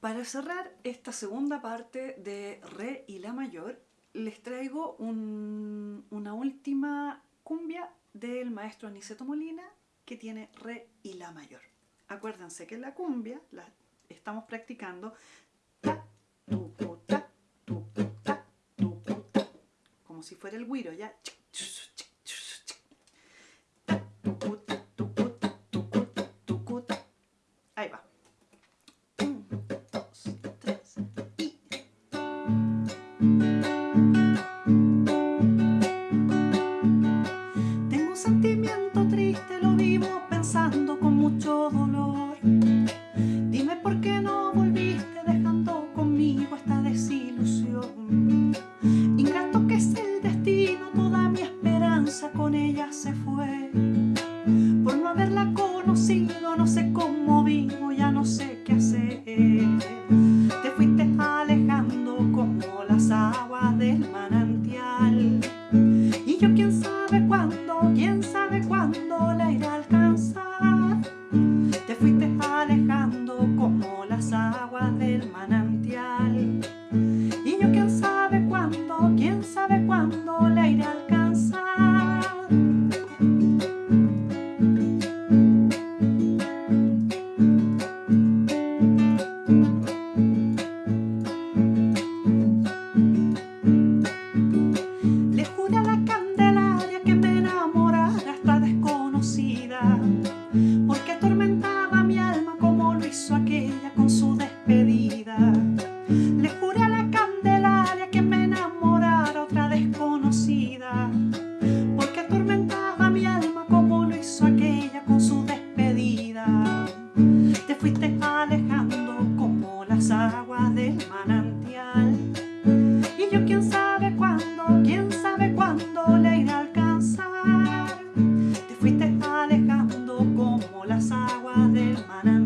Para cerrar esta segunda parte de Re y La mayor, les traigo un- una última cumbia del maestro Aniceto Molina que tiene Re y La mayor. Acuérdense que la cumbia la estamos practicando ta, tu, ta, tu, ta, tu, ta, como si fuera el güiro, ¿ya? Sentimiento triste, lo vivo pensando con mucho dolor. Dime por qué no volviste dejando conmigo esta desilusión. Ingrato que es el destino, toda mi esperanza con ella se fue. Por no haberla conocido, no sé cómo vivo, ya no sé qué hacer. Te fuiste alejando Mara.